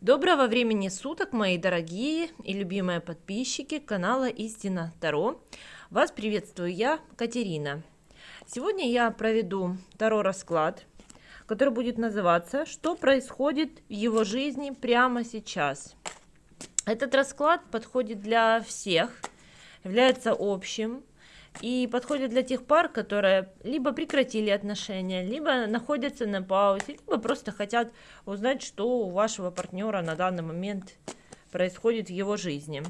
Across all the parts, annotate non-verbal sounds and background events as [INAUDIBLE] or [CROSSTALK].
Доброго времени суток, мои дорогие и любимые подписчики канала Истина Таро. Вас приветствую я, Катерина. Сегодня я проведу Таро расклад, который будет называться «Что происходит в его жизни прямо сейчас?». Этот расклад подходит для всех, является общим, и подходит для тех пар, которые либо прекратили отношения, либо находятся на паузе, либо просто хотят узнать, что у вашего партнера на данный момент происходит в его жизни.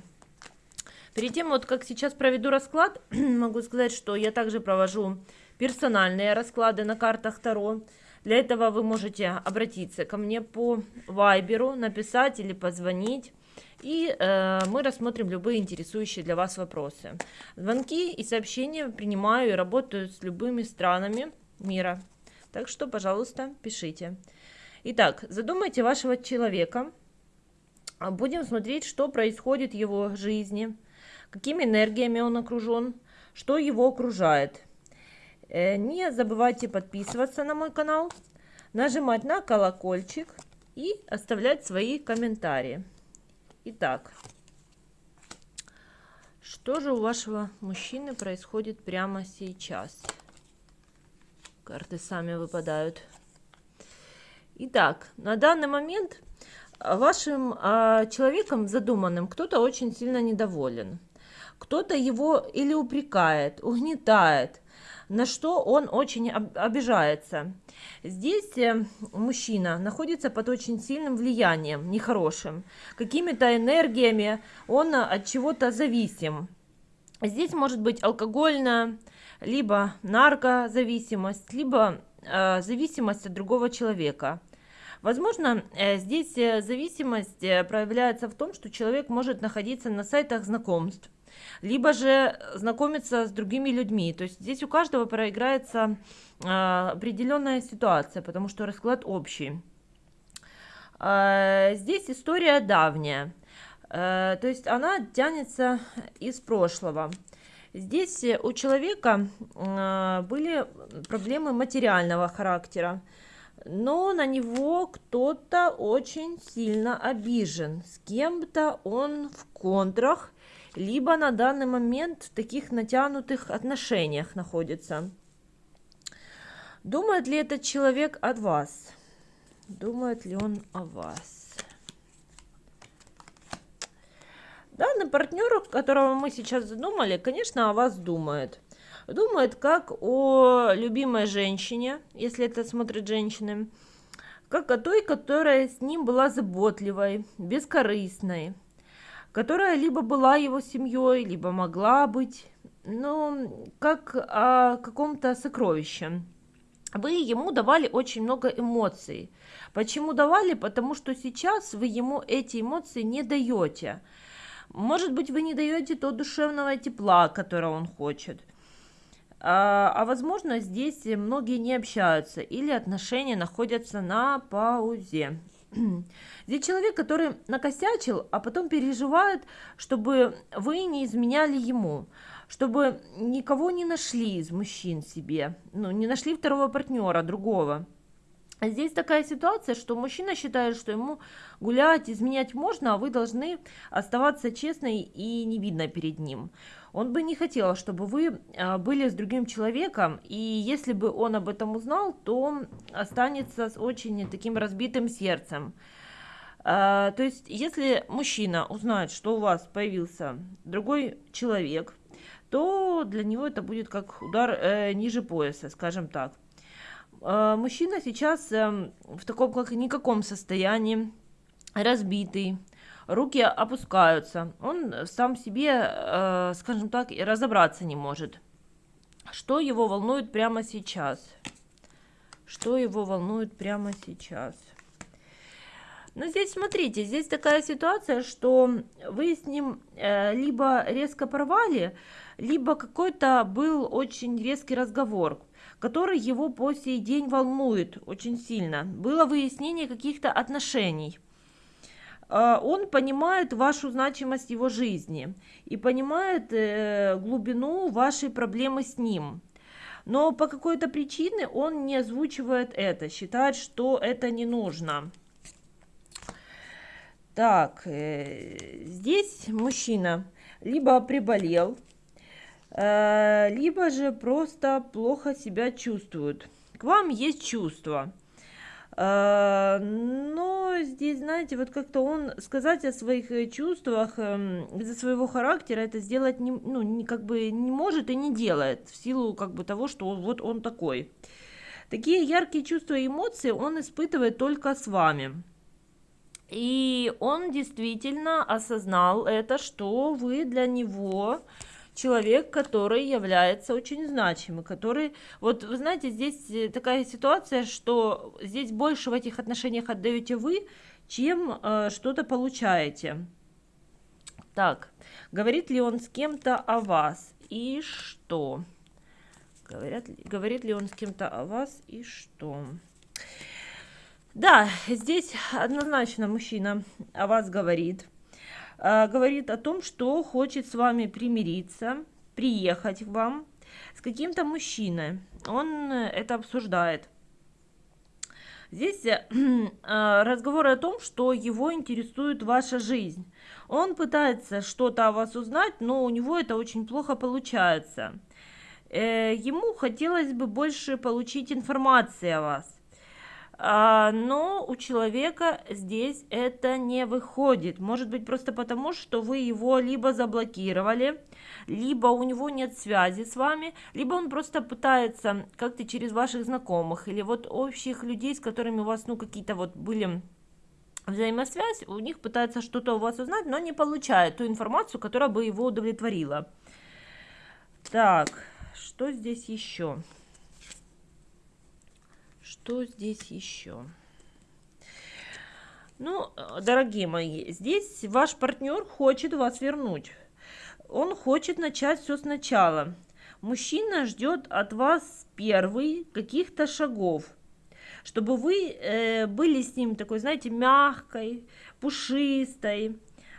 Перед тем, вот как сейчас проведу расклад, [CLEARS THROAT] могу сказать, что я также провожу персональные расклады на картах Таро. Для этого вы можете обратиться ко мне по вайберу, написать или позвонить и э, мы рассмотрим любые интересующие для вас вопросы. Звонки и сообщения принимаю и работаю с любыми странами мира. Так что, пожалуйста, пишите. Итак, задумайте вашего человека. Будем смотреть, что происходит в его жизни, какими энергиями он окружен, что его окружает. Э, не забывайте подписываться на мой канал, нажимать на колокольчик и оставлять свои комментарии. Итак, что же у вашего мужчины происходит прямо сейчас? Карты сами выпадают. Итак, на данный момент вашим э, человеком задуманным кто-то очень сильно недоволен. Кто-то его или упрекает, угнетает, на что он очень обижается. Здесь э, мужчина находится под очень сильным влиянием, нехорошим, какими-то энергиями, он от чего-то зависим. Здесь может быть алкогольная, либо наркозависимость, либо э, зависимость от другого человека. Возможно, э, здесь э, зависимость проявляется в том, что человек может находиться на сайтах знакомств, либо же знакомиться с другими людьми. То есть здесь у каждого проиграется э, определенная ситуация, потому что расклад общий. Э, здесь история давняя, э, то есть она тянется из прошлого. Здесь у человека э, были проблемы материального характера, но на него кто-то очень сильно обижен, с кем-то он в контрах, либо на данный момент в таких натянутых отношениях находится. Думает ли этот человек о вас? Думает ли он о вас? Данный партнер, которого мы сейчас задумали, конечно, о вас думает. Думает как о любимой женщине, если это смотрит женщины, как о той, которая с ним была заботливой, бескорыстной, которая либо была его семьей, либо могла быть, ну, как о каком-то сокровище. Вы ему давали очень много эмоций. Почему давали? Потому что сейчас вы ему эти эмоции не даете. Может быть, вы не даете то душевного тепла, которого он хочет. А, а возможно, здесь многие не общаются или отношения находятся на паузе. [CLEARS THROAT] Здесь человек, который накосячил, а потом переживает, чтобы вы не изменяли ему, чтобы никого не нашли из мужчин себе, ну, не нашли второго партнера, другого. Здесь такая ситуация, что мужчина считает, что ему гулять, изменять можно, а вы должны оставаться честной и невидно перед ним. Он бы не хотел, чтобы вы а, были с другим человеком, и если бы он об этом узнал, то останется с очень таким разбитым сердцем. А, то есть, если мужчина узнает, что у вас появился другой человек, то для него это будет как удар э, ниже пояса, скажем так. Э, мужчина сейчас э, в таком как никаком состоянии, разбитый, руки опускаются. Он сам себе, э, скажем так, разобраться не может. Что его волнует прямо сейчас? Что его волнует прямо сейчас? Но здесь, смотрите, здесь такая ситуация, что вы с ним э, либо резко порвали, либо какой-то был очень резкий разговор который его по сей день волнует очень сильно. Было выяснение каких-то отношений. А, он понимает вашу значимость его жизни и понимает э, глубину вашей проблемы с ним. Но по какой-то причине он не озвучивает это, считает, что это не нужно. Так, э, здесь мужчина либо приболел, либо же просто плохо себя чувствует. К вам есть чувства. Э, но здесь, знаете, вот как-то он сказать о своих э, чувствах э, из-за своего характера это сделать не, ну, не, как бы не может и не делает в силу как бы того, что вот он такой. Такие яркие чувства и эмоции он испытывает только с вами. И он действительно осознал это, что вы для него человек, который является очень значимым, который, вот вы знаете, здесь э, такая ситуация, что здесь больше в этих отношениях отдаете вы, чем э, что-то получаете. Так, говорит ли он с кем-то о вас и что? Говорят, говорит ли он с кем-то о вас и что? Да, здесь однозначно мужчина о вас говорит. Э, говорит о том, что хочет с вами примириться, приехать к вам с каким-то мужчиной. Он э, это обсуждает. Здесь [CLEARS THROAT] э, разговор о том, что его интересует ваша жизнь. Он пытается что-то о вас узнать, но у него это очень плохо получается. Ему хотелось бы больше получить информации о вас. А, но у человека здесь это не выходит. Может быть просто потому, что вы его либо заблокировали, либо у него нет связи с вами, либо он просто пытается как-то через ваших знакомых или вот общих людей, с которыми у вас ну какие-то вот были взаимосвязь, у них пытается что-то у вас узнать, но не получает ту информацию, которая бы его удовлетворила. Так, что здесь еще? Что здесь еще? Ну, дорогие мои, здесь ваш партнер хочет вас вернуть. Он хочет начать все сначала. Мужчина ждет от вас первый каких-то шагов, чтобы вы э, были с ним такой, знаете, мягкой, пушистой,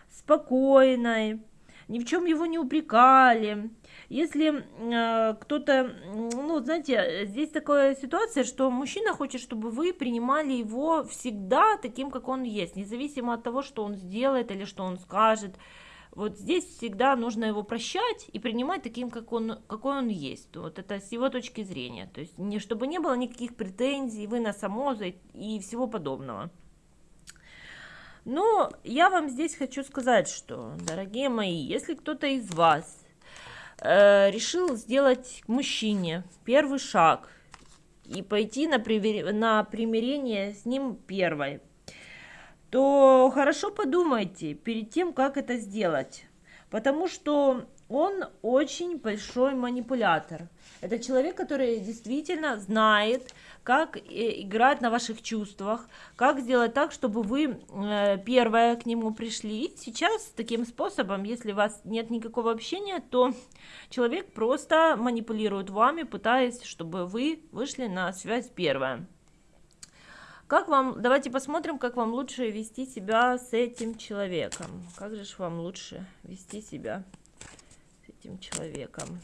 спокойной, ни в чем его не упрекали, если э, кто-то, ну, знаете, здесь такая ситуация, что мужчина хочет, чтобы вы принимали его всегда таким, как он есть, независимо от того, что он сделает или что он скажет. Вот здесь всегда нужно его прощать и принимать таким, как он, какой он есть. Вот это с его точки зрения. То есть, не, чтобы не было никаких претензий, вы на самоза и всего подобного. Но я вам здесь хочу сказать, что, дорогие мои, если кто-то из вас э, решил сделать мужчине первый шаг и пойти на, привер... на примирение с ним первой, то хорошо подумайте перед тем, как это сделать. Потому что он очень большой манипулятор. Это человек, который действительно знает, как э, играть на ваших чувствах, как сделать так, чтобы вы э, первое к нему пришли. Сейчас таким способом, если у вас нет никакого общения, то человек просто манипулирует вами, пытаясь, чтобы вы вышли на связь первая. Как вам, давайте посмотрим, как вам лучше вести себя с этим человеком. Как же вам лучше вести себя с этим человеком?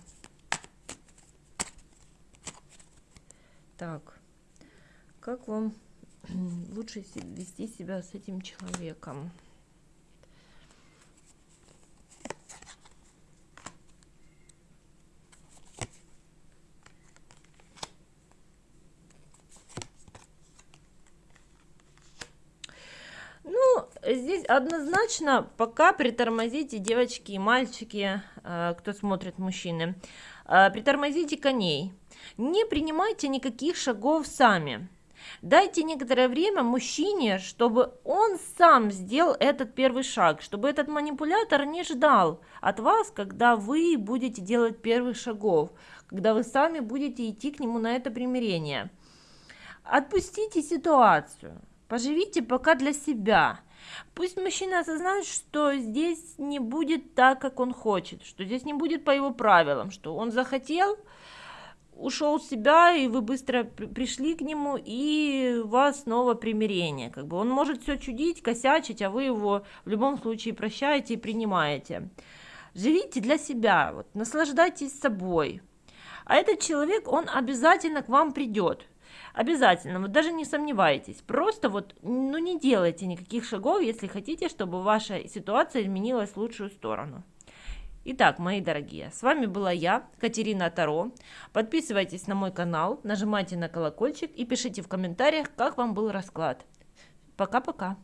Так как вам [CLEARS THROAT] лучше вести себя с этим человеком. Ну, здесь однозначно пока притормозите, девочки и мальчики, э, кто смотрит мужчины, э, притормозите коней. Не принимайте никаких шагов сами. Дайте некоторое время мужчине, чтобы он сам сделал этот первый шаг, чтобы этот манипулятор не ждал от вас, когда вы будете делать первых шагов, когда вы сами будете идти к нему на это примирение. Отпустите ситуацию, поживите пока для себя. Пусть мужчина осознает, что здесь не будет так, как он хочет, что здесь не будет по его правилам, что он захотел – ушел в себя, и вы быстро пришли к нему, и у вас снова примирение. Как бы он может все чудить, косячить, а вы его в любом случае прощаете и принимаете. Живите для себя, вот, наслаждайтесь собой. А этот человек, он обязательно к вам придет. Обязательно, вот даже не сомневайтесь, просто вот, ну не делайте никаких шагов, если хотите, чтобы ваша ситуация изменилась в лучшую сторону. Итак, мои дорогие, с вами была я, Катерина Таро. Подписывайтесь на мой канал, нажимайте на колокольчик и пишите в комментариях, как вам был расклад. Пока-пока.